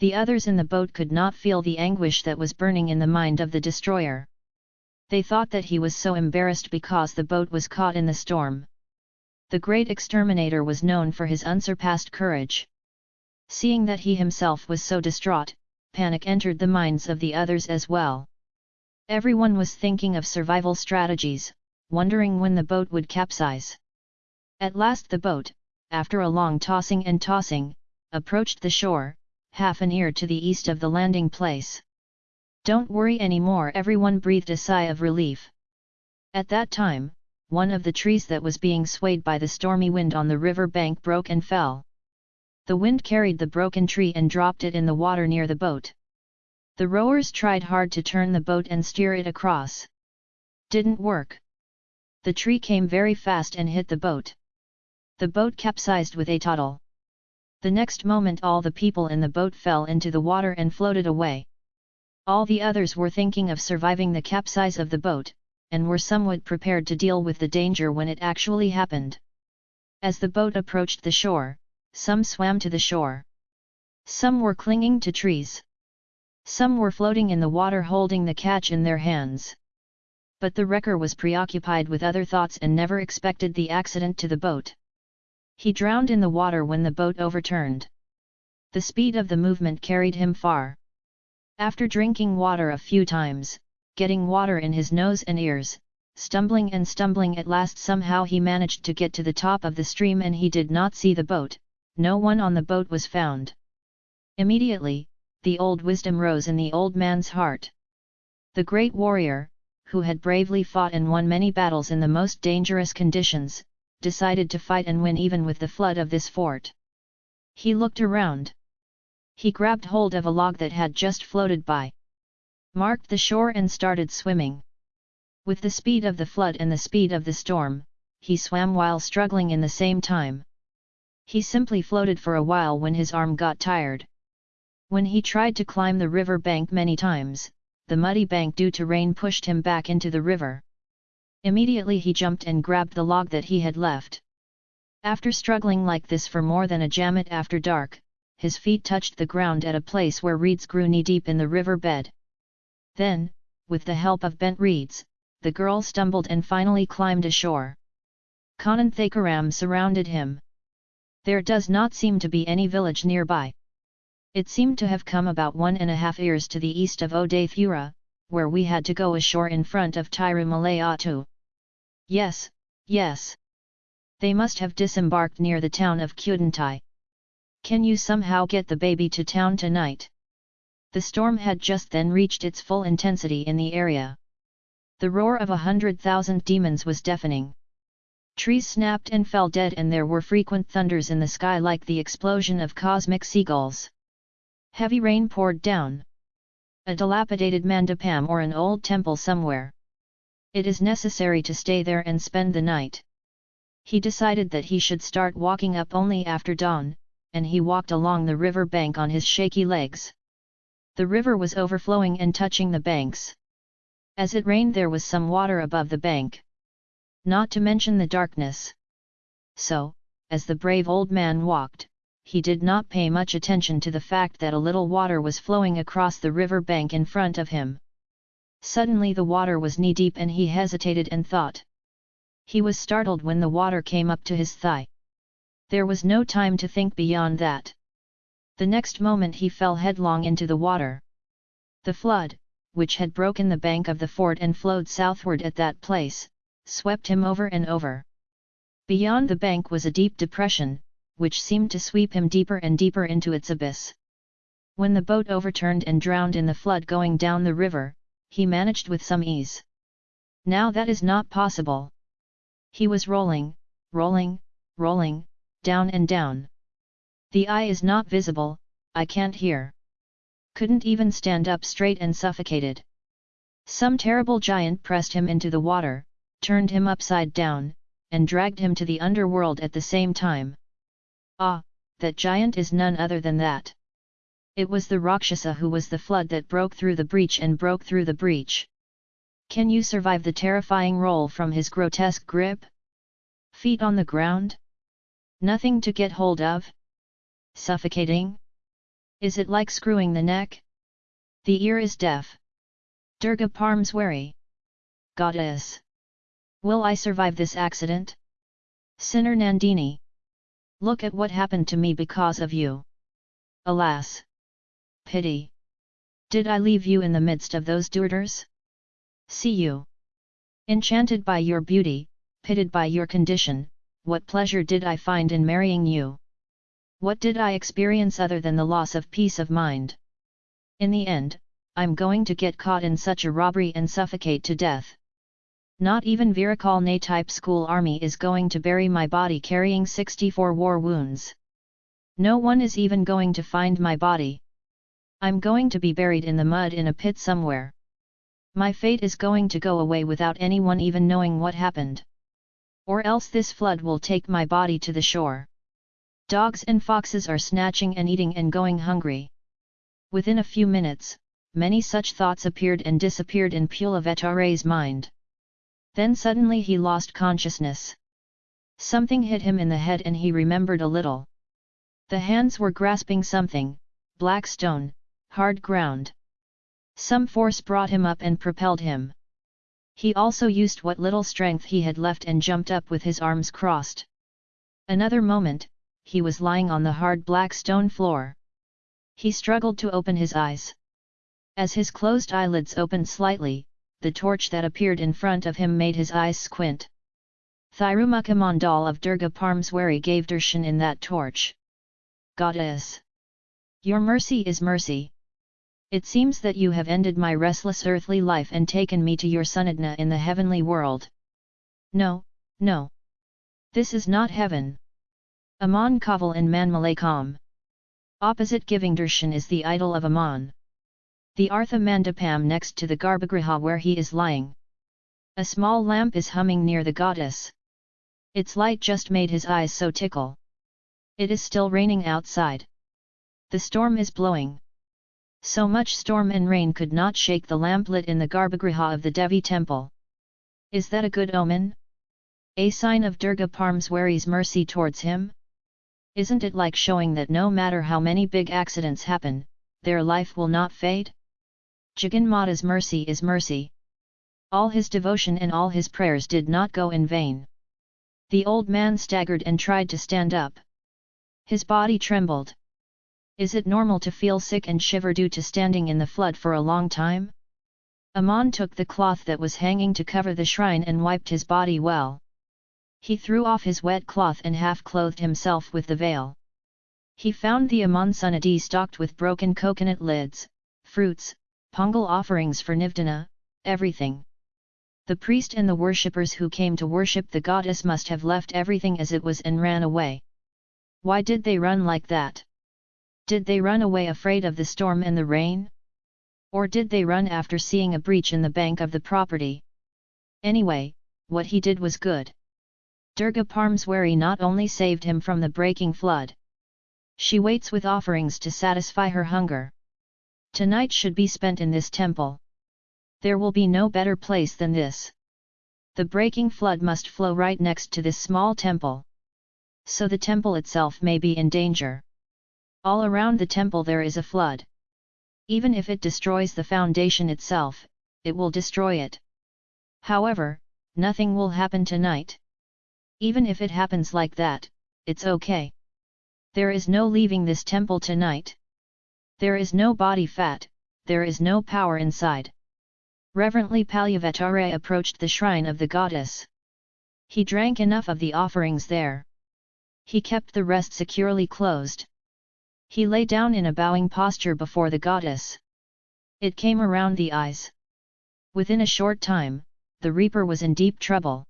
The others in the boat could not feel the anguish that was burning in the mind of the destroyer. They thought that he was so embarrassed because the boat was caught in the storm. The great exterminator was known for his unsurpassed courage. Seeing that he himself was so distraught, panic entered the minds of the others as well. Everyone was thinking of survival strategies, wondering when the boat would capsize. At last the boat, after a long tossing and tossing, approached the shore, half an ear to the east of the landing place. Don't worry anymore everyone breathed a sigh of relief. At that time, one of the trees that was being swayed by the stormy wind on the river bank broke and fell. The wind carried the broken tree and dropped it in the water near the boat. The rowers tried hard to turn the boat and steer it across. Didn't work. The tree came very fast and hit the boat. The boat capsized with a total. The next moment all the people in the boat fell into the water and floated away. All the others were thinking of surviving the capsize of the boat, and were somewhat prepared to deal with the danger when it actually happened. As the boat approached the shore, some swam to the shore. Some were clinging to trees. Some were floating in the water holding the catch in their hands. But the wrecker was preoccupied with other thoughts and never expected the accident to the boat. He drowned in the water when the boat overturned. The speed of the movement carried him far. After drinking water a few times, getting water in his nose and ears, stumbling and stumbling at last somehow he managed to get to the top of the stream and he did not see the boat, no one on the boat was found. Immediately, the old wisdom rose in the old man's heart. The great warrior, who had bravely fought and won many battles in the most dangerous conditions, decided to fight and win even with the flood of this fort. He looked around. He grabbed hold of a log that had just floated by. Marked the shore and started swimming. With the speed of the flood and the speed of the storm, he swam while struggling in the same time. He simply floated for a while when his arm got tired. When he tried to climb the river bank many times, the muddy bank due to rain pushed him back into the river. Immediately he jumped and grabbed the log that he had left. After struggling like this for more than a jammet after dark, his feet touched the ground at a place where reeds grew knee-deep in the river bed. Then, with the help of bent reeds, the girl stumbled and finally climbed ashore. Kanan Thakaram surrounded him. There does not seem to be any village nearby. It seemed to have come about one and a half years to the east of Odathura, where we had to go ashore in front of Tirumalayatu. Yes, yes. They must have disembarked near the town of Kudantai. Can you somehow get the baby to town tonight? The storm had just then reached its full intensity in the area. The roar of a hundred thousand demons was deafening. Trees snapped and fell dead and there were frequent thunders in the sky like the explosion of cosmic seagulls. Heavy rain poured down a dilapidated mandapam or an old temple somewhere. It is necessary to stay there and spend the night. He decided that he should start walking up only after dawn, and he walked along the river bank on his shaky legs. The river was overflowing and touching the banks. As it rained there was some water above the bank. Not to mention the darkness. So, as the brave old man walked, he did not pay much attention to the fact that a little water was flowing across the river bank in front of him. Suddenly the water was knee-deep and he hesitated and thought. He was startled when the water came up to his thigh. There was no time to think beyond that. The next moment he fell headlong into the water. The flood, which had broken the bank of the fort and flowed southward at that place, swept him over and over. Beyond the bank was a deep depression, which seemed to sweep him deeper and deeper into its abyss. When the boat overturned and drowned in the flood going down the river, he managed with some ease. Now that is not possible. He was rolling, rolling, rolling, down and down. The eye is not visible, I can't hear. Couldn't even stand up straight and suffocated. Some terrible giant pressed him into the water, turned him upside down, and dragged him to the underworld at the same time. Ah, that giant is none other than that. It was the Rakshasa who was the flood that broke through the breach and broke through the breach. Can you survive the terrifying roll from his grotesque grip? Feet on the ground? Nothing to get hold of? Suffocating? Is it like screwing the neck? The ear is deaf. Durga Parmeswari. Goddess. Will I survive this accident? Sinner Nandini. Look at what happened to me because of you. Alas! Pity! Did I leave you in the midst of those durters? See you! Enchanted by your beauty, pitted by your condition, what pleasure did I find in marrying you? What did I experience other than the loss of peace of mind? In the end, I'm going to get caught in such a robbery and suffocate to death. Not even Virakal type school army is going to bury my body carrying 64 war wounds. No one is even going to find my body. I'm going to be buried in the mud in a pit somewhere. My fate is going to go away without anyone even knowing what happened. Or else this flood will take my body to the shore. Dogs and foxes are snatching and eating and going hungry. Within a few minutes, many such thoughts appeared and disappeared in Pulavetare's mind. Then suddenly he lost consciousness. Something hit him in the head and he remembered a little. The hands were grasping something, black stone, hard ground. Some force brought him up and propelled him. He also used what little strength he had left and jumped up with his arms crossed. Another moment, he was lying on the hard black stone floor. He struggled to open his eyes. As his closed eyelids opened slightly, the torch that appeared in front of him made his eyes squint. Thirumukha Mandal of Durga Parmswari gave darshan in that torch. Goddess! Your mercy is mercy. It seems that you have ended my restless earthly life and taken me to your Sanadna in the heavenly world. No, no. This is not heaven. Aman Kaval in Manmalakam. Opposite giving darshan is the idol of Aman the Artha Mandapam next to the Garbhagriha where he is lying. A small lamp is humming near the goddess. Its light just made his eyes so tickle. It is still raining outside. The storm is blowing. So much storm and rain could not shake the lamplit in the Garbhagriha of the Devi temple. Is that a good omen? A sign of Durga Parmeswari's mercy towards him? Isn't it like showing that no matter how many big accidents happen, their life will not fade? Mata's mercy is mercy. All his devotion and all his prayers did not go in vain. The old man staggered and tried to stand up. His body trembled. Is it normal to feel sick and shiver due to standing in the flood for a long time? Amon took the cloth that was hanging to cover the shrine and wiped his body well. He threw off his wet cloth and half-clothed himself with the veil. He found the Amon Sunadi stocked with broken coconut lids, fruits, Pongal offerings for Nivdana, everything. The priest and the worshippers who came to worship the goddess must have left everything as it was and ran away. Why did they run like that? Did they run away afraid of the storm and the rain? Or did they run after seeing a breach in the bank of the property? Anyway, what he did was good. Durga Parmeswari not only saved him from the breaking flood. She waits with offerings to satisfy her hunger. Tonight should be spent in this temple. There will be no better place than this. The breaking flood must flow right next to this small temple. So the temple itself may be in danger. All around the temple there is a flood. Even if it destroys the foundation itself, it will destroy it. However, nothing will happen tonight. Even if it happens like that, it's okay. There is no leaving this temple tonight. There is no body fat, there is no power inside. Reverently Palyavatare approached the shrine of the goddess. He drank enough of the offerings there. He kept the rest securely closed. He lay down in a bowing posture before the goddess. It came around the eyes. Within a short time, the reaper was in deep trouble.